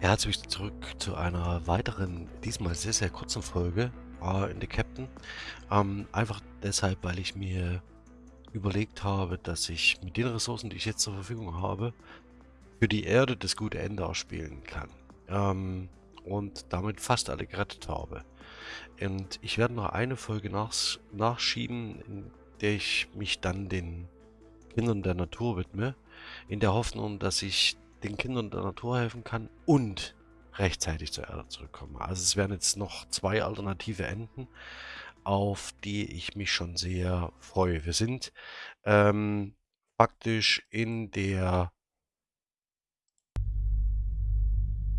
Herzlich zurück zu einer weiteren, diesmal sehr, sehr kurzen Folge äh, in The Captain. Ähm, einfach deshalb, weil ich mir überlegt habe, dass ich mit den Ressourcen, die ich jetzt zur Verfügung habe, für die Erde das gute Ende ausspielen kann. Ähm, und damit fast alle gerettet habe. Und ich werde noch eine Folge nach, nachschieben, in der ich mich dann den Kindern der Natur widme, in der Hoffnung, dass ich den Kindern der Natur helfen kann und rechtzeitig zur Erde zurückkomme. Also es werden jetzt noch zwei alternative Enden, auf die ich mich schon sehr freue. Wir sind ähm, faktisch in der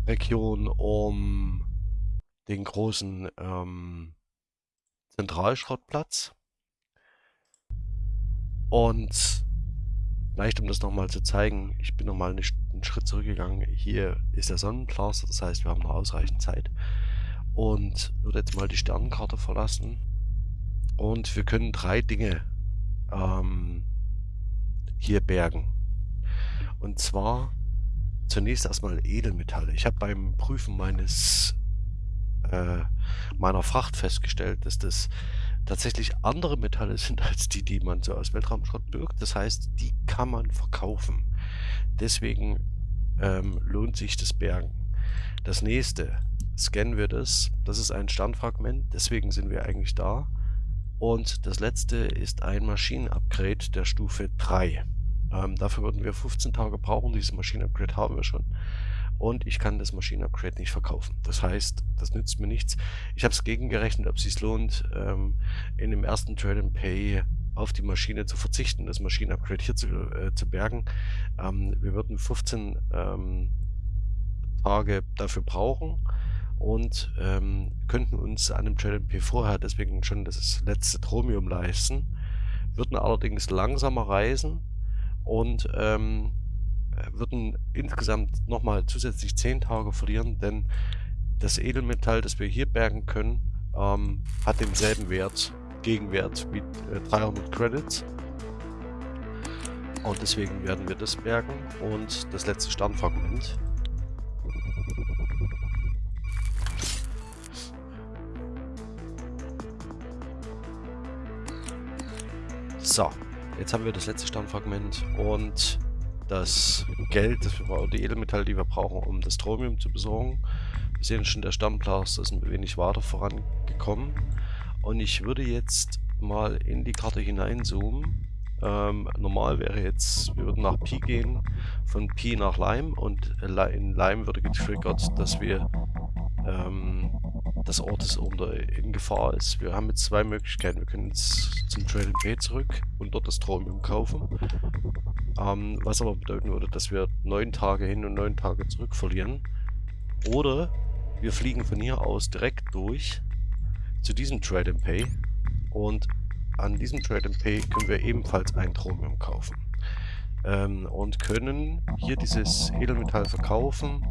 Region um den großen ähm, Zentralschrottplatz. Und Vielleicht, um das nochmal zu zeigen, ich bin nochmal einen Schritt zurückgegangen. Hier ist der Sonnencluster, das heißt, wir haben noch ausreichend Zeit. Und würde jetzt mal die Sternenkarte verlassen. Und wir können drei Dinge ähm, hier bergen. Und zwar zunächst erstmal Edelmetalle. Ich habe beim Prüfen meines äh, meiner Fracht festgestellt, dass das tatsächlich andere Metalle sind als die, die man so aus Weltraumschrott birgt. Das heißt, die kann man verkaufen. Deswegen ähm, lohnt sich das Bergen. Das nächste, scannen wir das. Das ist ein Standfragment, deswegen sind wir eigentlich da. Und das letzte ist ein Maschinenupgrade der Stufe 3. Ähm, dafür würden wir 15 Tage brauchen. Dieses Maschinenupgrade haben wir schon und ich kann das Maschinenupgrade nicht verkaufen. Das heißt, das nützt mir nichts. Ich habe es gegengerechnet, ob es sich lohnt, ähm, in dem ersten Trade and Pay auf die Maschine zu verzichten, das Maschinenupgrade hier zu, äh, zu bergen. Ähm, wir würden 15 ähm, Tage dafür brauchen und ähm, könnten uns an dem Trade and Pay vorher deswegen schon das letzte Tromium leisten, würden allerdings langsamer reisen und ähm, würden insgesamt nochmal zusätzlich 10 Tage verlieren, denn das Edelmetall, das wir hier bergen können, ähm, hat denselben Wert, Gegenwert wie äh, 300 Credits. Und deswegen werden wir das bergen und das letzte Sternfragment. So, jetzt haben wir das letzte Sternfragment und das Geld, das wir brauchen, die Edelmetalle, die wir brauchen, um das Stromium zu besorgen. Wir sehen schon, der Stammplastik ist ein wenig weiter vorangekommen. Und ich würde jetzt mal in die Karte hineinzoomen. Ähm, normal wäre jetzt, wir würden nach Pi gehen, von Pi nach Lime und in Lime würde getriggert, dass wir ähm, das Ort ist unter in Gefahr ist. Wir haben jetzt zwei Möglichkeiten. Wir können jetzt zum Trade Pay zurück und dort das Stromium kaufen. Ähm, was aber bedeuten würde, dass wir neun Tage hin und neun Tage zurück verlieren. Oder wir fliegen von hier aus direkt durch zu diesem Trade and Pay. Und an diesem Trade and Pay können wir ebenfalls ein Chromium kaufen. Ähm, und können hier dieses Edelmetall verkaufen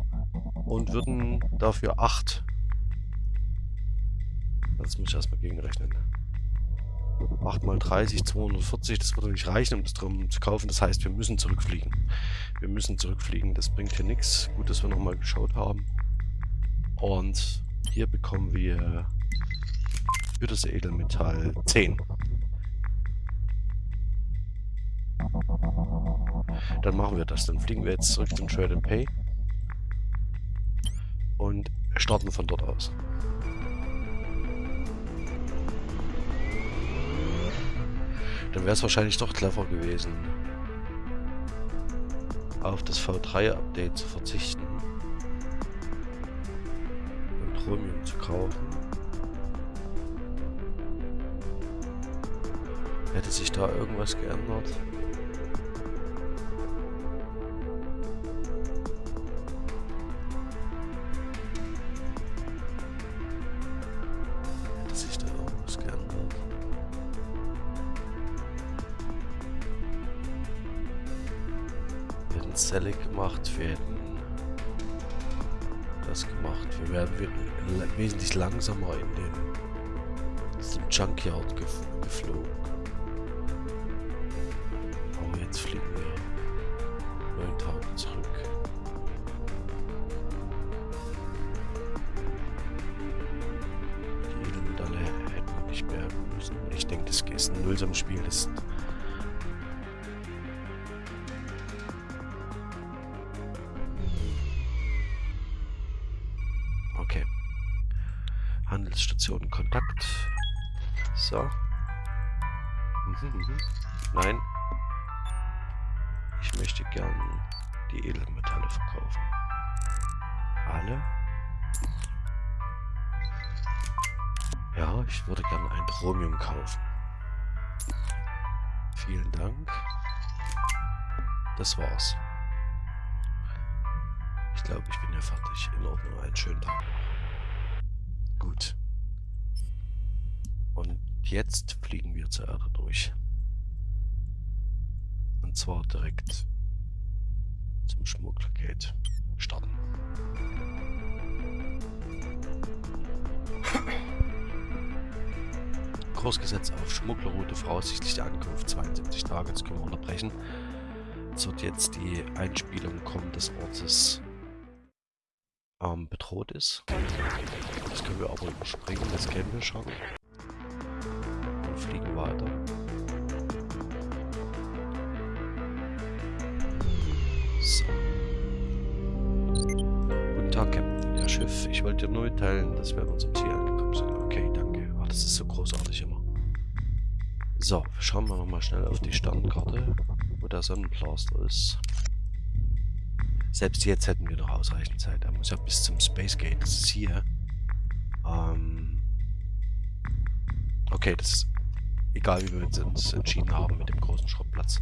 und würden dafür 8. Das muss ich erstmal gegenrechnen. 8 mal 30, 240, das würde nicht reichen, um das drum zu kaufen. Das heißt, wir müssen zurückfliegen. Wir müssen zurückfliegen, das bringt hier nichts. Gut, dass wir nochmal geschaut haben. Und hier bekommen wir für das Edelmetall 10. Dann machen wir das. Dann fliegen wir jetzt zurück zum Trade and Pay. Und starten von dort aus. Dann wäre es wahrscheinlich doch clever gewesen, auf das V3-Update zu verzichten und Chromium zu kaufen. Hätte sich da irgendwas geändert? langsam mal in den, in Junkyard ge geflogen. Aber jetzt fliegen wir 9000 zurück. Die Edelmedaille hätten wir nicht mehr müssen. Ich denke, das ist ein nullsames Spiel. Das glaube, ich bin ja fertig. In Ordnung, einen schönen Tag. Gut. Und jetzt fliegen wir zur Erde durch. Und zwar direkt zum Schmugglergate starten. Kursgesetz auf Schmugglerroute voraussichtliche Ankunft 72 Tage. Jetzt können wir unterbrechen. Jetzt wird jetzt die Einspielung kommen des Ortes ähm, bedroht ist. Das können wir aber überspringen, das kennen wir schon. Und fliegen weiter. So. Guten Tag, Captain. Ihr Schiff. Ich wollte dir nur mitteilen, dass wir an unserem Ziel angekommen sind. Okay, danke. Ach, das ist so großartig immer. So, schauen wir nochmal schnell auf die Sternkarte, wo der Sonnenplaster ist. Selbst jetzt hätten wir noch ausreichend Zeit. Er muss ja bis zum Space Gate. Das ist hier. Ähm okay, das ist egal, wie wir uns entschieden haben mit dem großen Schrottplatz.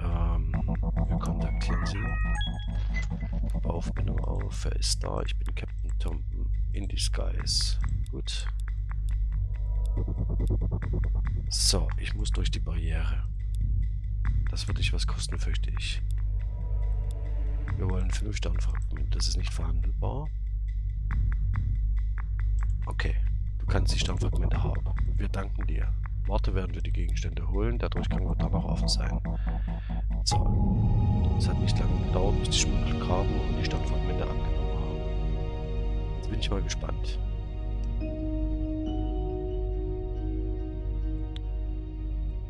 Ähm, wir kontaktieren sie. Aufbindung auf. Wer ist da? Ich bin Captain Tom in disguise. Gut. So, ich muss durch die Barriere. Das wird dich was kosten, fürchte ich. Wir wollen 5 Sternfragmente. Das ist nicht verhandelbar. Okay, du kannst die Sternfragmente haben. Wir danken dir. Warte, während wir die Gegenstände holen. Der Durchgang wird dann noch offen sein. So. Es hat nicht lange gedauert, bis die Schmuggler kamen und die Sternfragmente angenommen haben. Jetzt bin ich mal gespannt.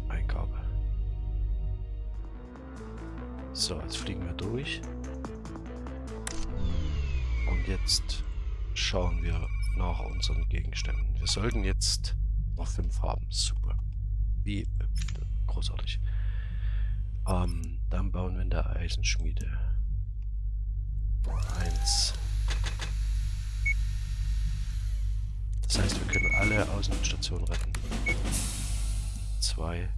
Eingabe. So, jetzt fliegen wir durch. Und jetzt schauen wir nach unseren Gegenständen. Wir sollten jetzt noch fünf haben. Super. Wie großartig. Ähm, dann bauen wir in der Eisenschmiede. Eins. Das heißt, wir können alle Außenstationen retten. Zwei.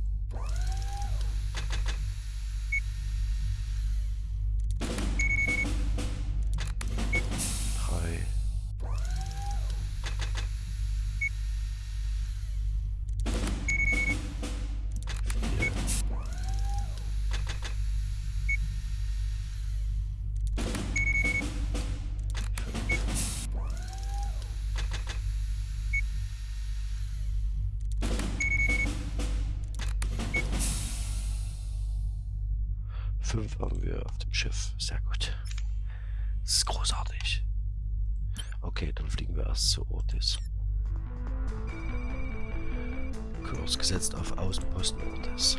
Fünf haben wir auf dem Schiff. Sehr gut. Das ist großartig. Okay, dann fliegen wir erst zu Ortis. Kurs gesetzt auf Außenposten Ortis.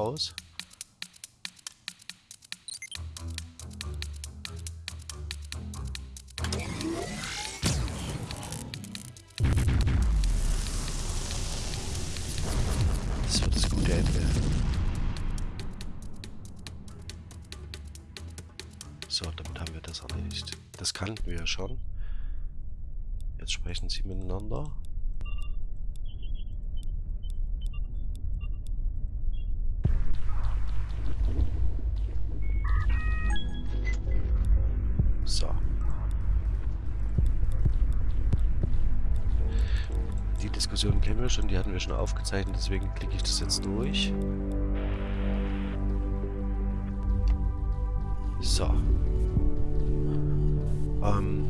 Raus. Das wird das gute Ende. So, damit haben wir das erledigt. Das kannten wir ja schon. Jetzt sprechen sie miteinander. Wir schon, die hatten wir schon aufgezeichnet, deswegen klicke ich das jetzt durch. So. Ähm,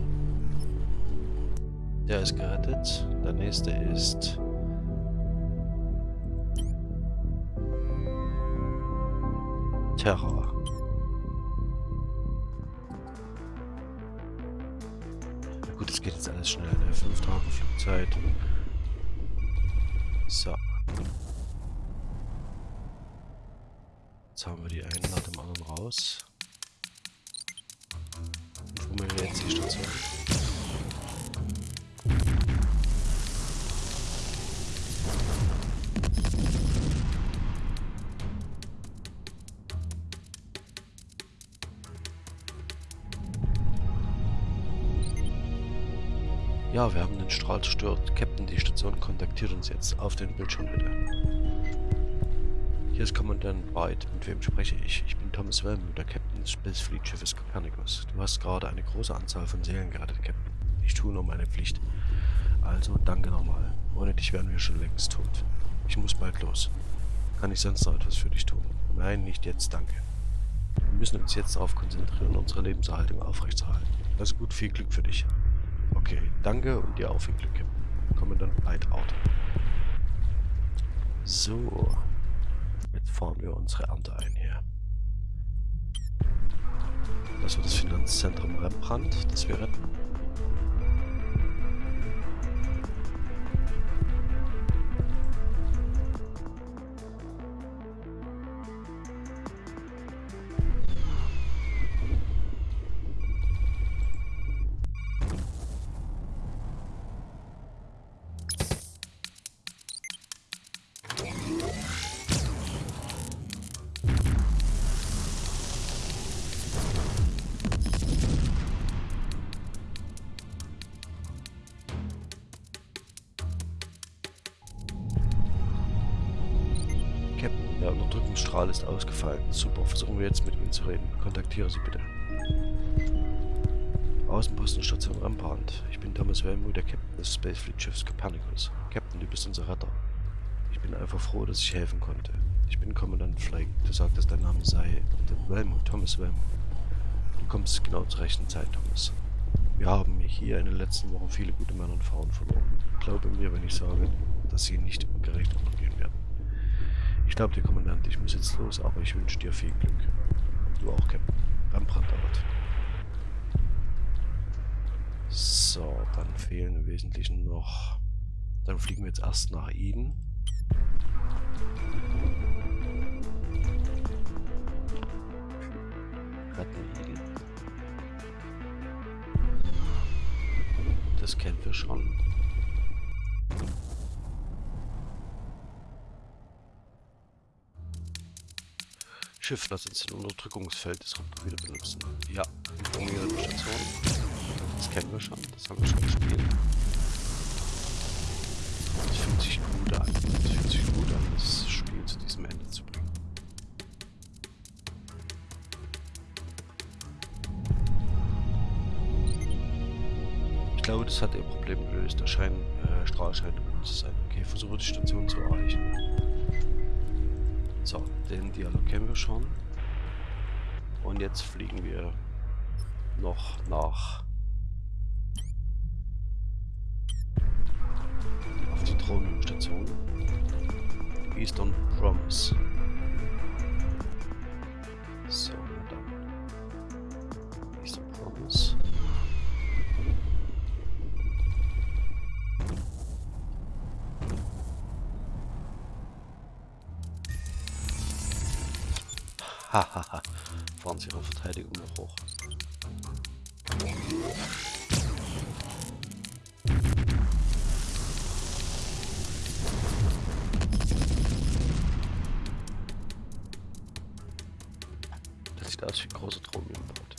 der ist gerettet. Der nächste ist... Terror. Gut, es geht jetzt alles schnell, ne? Fünf Tage Flugzeit. So. Jetzt haben wir die einen nach dem anderen raus. Wo wir jetzt die Station? Ja, wir haben den Strahl zerstört. Captain, die Station kontaktiert uns jetzt. Auf den Bildschirm bitte. Hier ist Kommandant White. Mit wem spreche ich? Ich bin Thomas Wellman, der Captain des Space Fleet Schiffes Copernicus. Du hast gerade eine große Anzahl von Seelen gerettet, Captain. Ich tue nur meine Pflicht. Also, danke nochmal. Ohne dich wären wir schon längst tot. Ich muss bald los. Kann ich sonst noch etwas für dich tun? Nein, nicht jetzt, danke. Wir müssen uns jetzt darauf konzentrieren, unsere Lebenserhaltung aufrechtzuerhalten. Also gut, viel Glück für dich. Okay, danke und dir auch viel Glück. Kommandant Out. So. Jetzt fahren wir unsere Ernte ein hier. Das wird das Finanzzentrum Rembrandt, das wir retten. Der Unterdrückungsstrahl ist ausgefallen. Super, versuchen wir jetzt mit Ihnen zu reden. Kontaktiere Sie bitte. Außenpostenstation Rampant. Ich bin Thomas Wellmuth, der Captain des Spacefleet Schiffs Copernicus. Captain, du bist unser Retter. Ich bin einfach froh, dass ich helfen konnte. Ich bin Kommandant Flake. Du sagtest, dein Name sei Wellmuth, Thomas Wellmuth. Du kommst genau zur rechten Zeit, Thomas. Wir haben hier in den letzten Wochen viele gute Männer und Frauen verloren. Glaube mir, wenn ich sage, dass sie nicht gerecht untergehen werden. Ich glaube dir, Kommandant, ich muss jetzt los, aber ich wünsche dir viel Glück. Du auch, Captain. Beim Brandort. So, dann fehlen im Wesentlichen noch... Dann fliegen wir jetzt erst nach Eden. Retten Eden. Das kennen wir schon. Schiff, das uns den Unterdrückungsfeld Disruptor wieder benutzen. Ja, die Station. Das kennen wir schon, das haben wir schon gespielt. Das fühlt sich gut an. Das fühlt sich gut an, das Spiel zu diesem Ende zu bringen. Ich glaube, das hat ihr Problem gelöst. Der Schein, äh, Strahl scheint gut zu sein. Okay, versuche die Station zu erreichen. So, den Dialog kennen wir schon. Und jetzt fliegen wir noch nach auf die Drohnenstation Eastern Promise. Hahaha. Fahren sie ihre Verteidigung noch hoch. Das sieht aus wie ein großer Drohnenboot.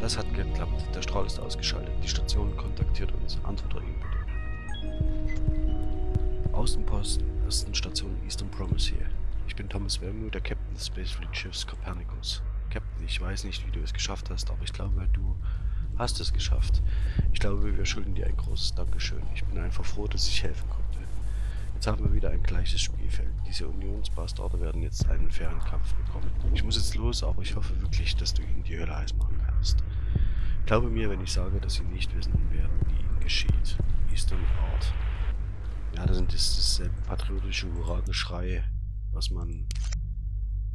Das hat geklappt. Der Strahl ist ausgeschaltet. Die Station kontaktiert uns. Bitte. Außenposten ersten Station Eastern Promise hier. Ich bin Thomas Wellmuth, der Captain des Space Fleet Schiffs Copernicus. Captain, ich weiß nicht, wie du es geschafft hast, aber ich glaube, du hast es geschafft. Ich glaube, wir schulden dir ein großes Dankeschön. Ich bin einfach froh, dass ich helfen konnte. Jetzt haben wir wieder ein gleiches Spielfeld. Diese Unionsbastarde werden jetzt einen fairen Kampf bekommen. Ich muss jetzt los, aber ich hoffe wirklich, dass du ihnen die Hölle heiß machen kannst. Glaube mir, wenn ich sage, dass sie nicht wissen werden, wie ihnen geschieht. Eastern Art. Ja, das sind das, patriotische Hurra-Geschrei, was man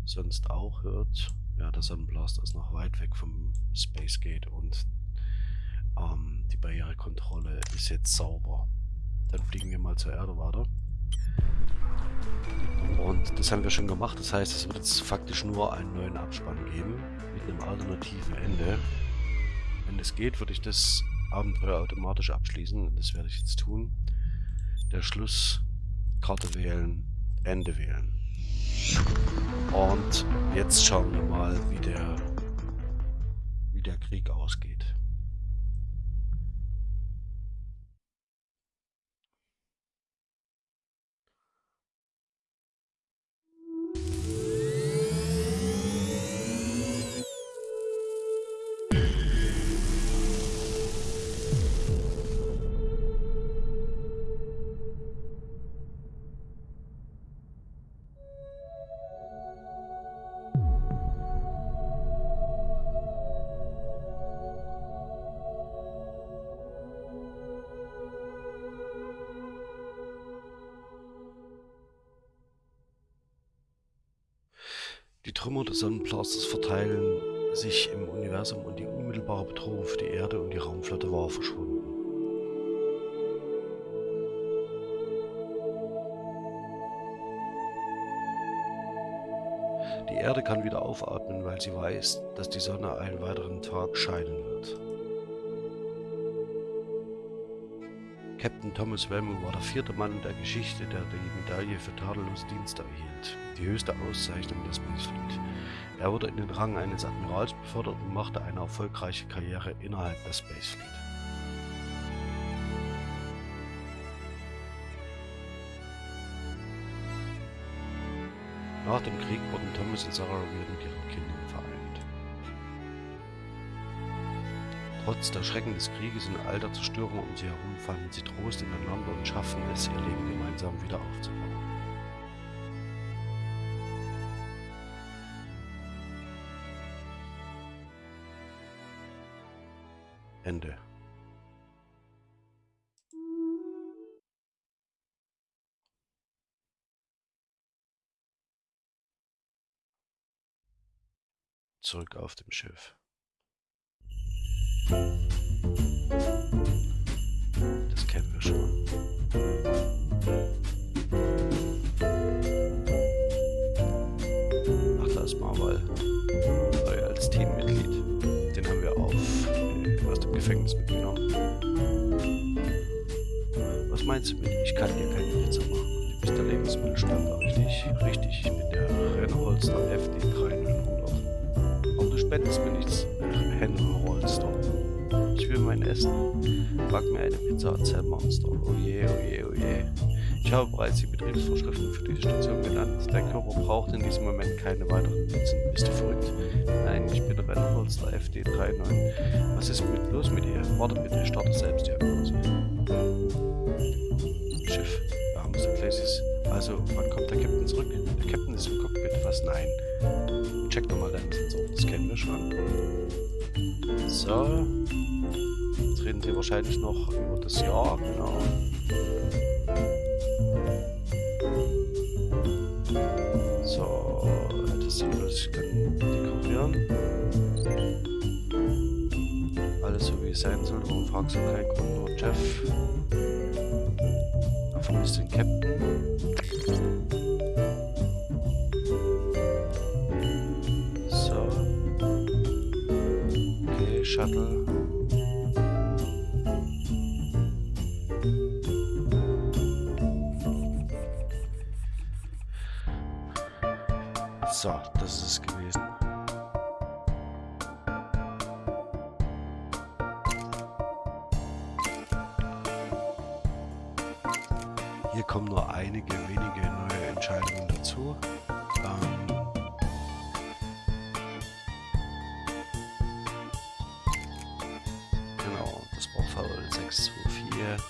sonst auch hört. Ja, der Sonnenblaster ist noch weit weg vom Space Gate und ähm, die Barrierekontrolle ist jetzt sauber. Dann fliegen wir mal zur Erde weiter. Und das haben wir schon gemacht. Das heißt, es wird jetzt faktisch nur einen neuen Abspann geben mit einem alternativen Ende. Wenn es geht, würde ich das Abenteuer automatisch abschließen. Das werde ich jetzt tun. Der Schluss, Karte wählen, Ende wählen. Und jetzt schauen wir mal, wie der, wie der Krieg ausgeht. Trümmer des Sonnenblasters verteilen sich im Universum und die unmittelbare Bedrohung für die Erde und die Raumflotte war verschwunden. Die Erde kann wieder aufatmen, weil sie weiß, dass die Sonne einen weiteren Tag scheinen wird. Captain Thomas Wellman war der vierte Mann der Geschichte, der die Medaille für tadellose Dienste erhielt, die höchste Auszeichnung des Spacefleet. Er wurde in den Rang eines Admirals befördert und machte eine erfolgreiche Karriere innerhalb der Spacefleet. Nach dem Krieg wurden Thomas und Sarah wieder Trotz der Schrecken des Krieges und all der Zerstörung um sie herum fanden sie Trost ineinander und schafften es, ihr Leben gemeinsam wieder aufzubauen. Ende. Zurück auf dem Schiff. Das kennen wir schon. Ach, da ist Marvel. Neu als Teammitglied. Den haben wir auf, äh, aus dem Gefängnis mitgenommen. Was meinst du mit, ich kann dir keine Pizza machen? Du bist der Lebensmittelstandard, richtig? Richtig, ich bin der Rennholster FD 3900. Aber du spendest mir nichts, Rennholster will mein Essen. Back mir eine Pizza Zell Monster. Oh je, oh je, oh je. Ich habe bereits die Betriebsvorschriften für diese Station genannt. Dein Körper braucht in diesem Moment keine weiteren Pizzen. Bist du verrückt? Nein, ich bin Rennholster FD39. Was ist mit, los mit ihr? Warte bitte, starte Selbstdiagnose. Schiff, wir haben es Places. Also, wann kommt der Captain zurück? Der Captain ist im Cockpit. Was? Nein. Check nochmal deinen Sensor. Das kennen wir schon. So reden sie wahrscheinlich noch über das Jahr, genau. So, das sieht ich kann dekorieren. Alles so wie es sein soll, warum fragst du keinen Grund, nur Jeff? Er vermisst den Captain. So. Okay, Shuttle. So, das ist es gewesen. Hier kommen nur einige wenige neue Entscheidungen dazu. Ähm 624.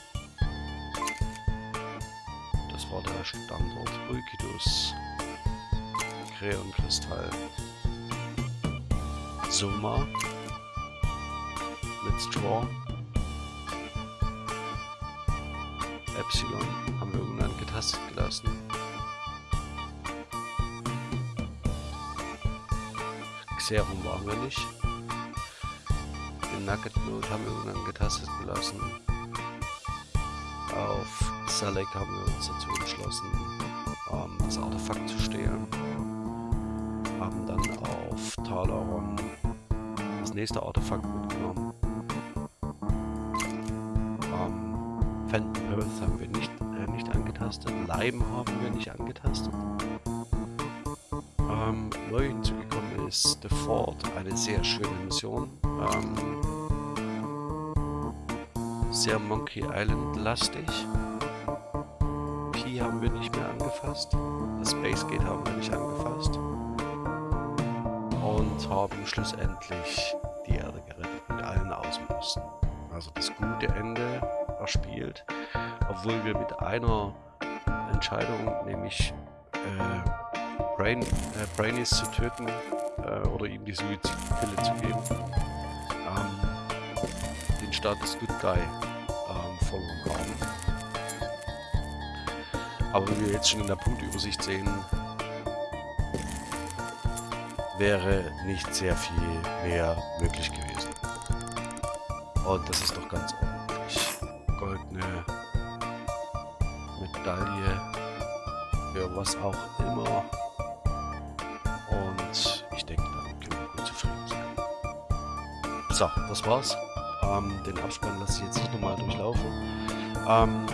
Das war der Standort Ulkidus. Kreonkristall. Soma. Mit Straw. Epsilon haben wir irgendwann getastet gelassen. Xerum waren wir nicht. Den Nugget Node haben wir irgendwann getastet gelassen. Auf Salek haben wir uns dazu entschlossen, ähm, das Artefakt zu stehlen. Auf Talaron das nächste Artefakt mitgenommen. Ähm, Phantom Earth haben wir nicht, äh, nicht angetastet. Lime haben wir nicht angetastet. Ähm, neu hinzugekommen ist The Fort, eine sehr schöne Mission. Ähm, sehr Monkey Island lastig. Pi haben wir nicht mehr angefasst. Das Space Gate haben wir nicht angefasst. Haben schlussendlich die Erde gerettet mit allen Außenposten. Also das gute Ende erspielt, obwohl wir mit einer Entscheidung, nämlich äh, Brain, äh, Brainies zu töten äh, oder ihm die Suizidpille zu geben, ähm, den Status Good Guy ähm, verloren haben. Aber wie wir jetzt schon in der Punktübersicht sehen, wäre nicht sehr viel mehr möglich gewesen. Und das ist doch ganz ordentlich. Goldene Medaille für was auch immer. Und ich denke, damit können wir gut zufrieden sein. So, das war's. Ähm, den Abspann lasse ich jetzt nicht nochmal durchlaufen. Ähm,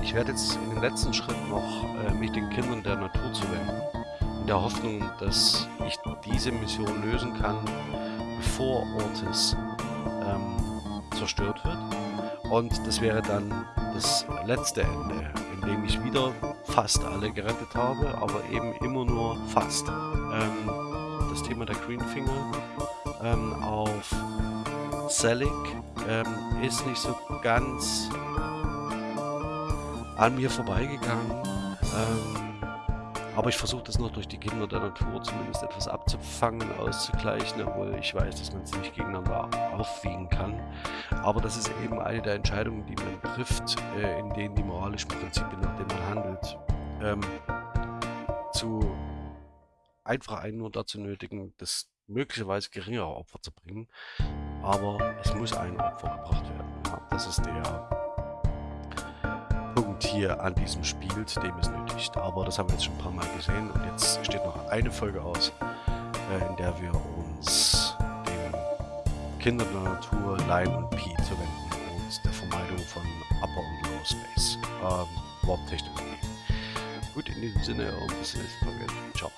ich werde jetzt in den letzten Schritt noch äh, mich den Kindern der Natur zuwenden. In der Hoffnung, dass ich diese Mission lösen kann, bevor Ortis ähm, zerstört wird. Und das wäre dann das letzte Ende, in dem ich wieder fast alle gerettet habe, aber eben immer nur fast. Ähm, das Thema der Greenfinger ähm, auf Selig ähm, ist nicht so ganz an mir vorbeigegangen. Ähm, aber ich versuche das noch durch die Kinder der Natur zumindest etwas abzufangen, auszugleichen, obwohl ich weiß, dass man es nicht gegeneinander aufwiegen kann. Aber das ist eben eine der Entscheidungen, die man trifft, äh, in denen die moralischen Prinzipien, nach denen man handelt, ähm, zu einfach einen nur dazu nötigen, das möglicherweise geringere Opfer zu bringen. Aber es muss ein Opfer gebracht werden. Ja, das ist der Punkt hier an diesem Spiel, dem es nötigt. Aber das haben wir jetzt schon ein paar Mal gesehen und jetzt steht noch eine Folge aus, äh, in der wir uns den Kindern der Natur, Line und Pi zuwenden und der Vermeidung von Upper und Lower Space. Ähm, Warp-Technologie. Gut, in diesem Sinne und bis zum nächsten Mal. Ciao.